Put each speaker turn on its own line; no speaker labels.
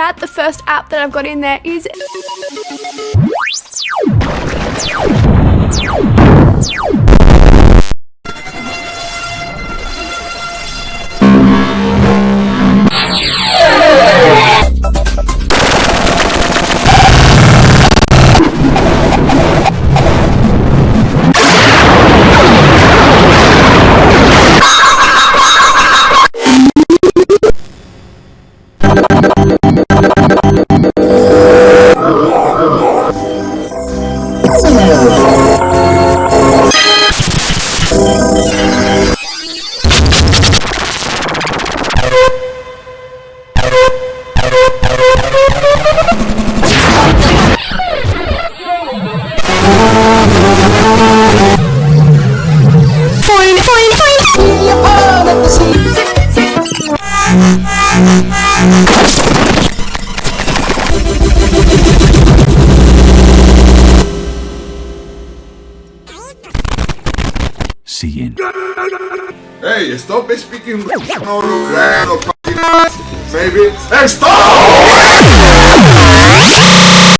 that. The first app that I've got in there is
Siguiente.
Hey, stop speaking. No, no!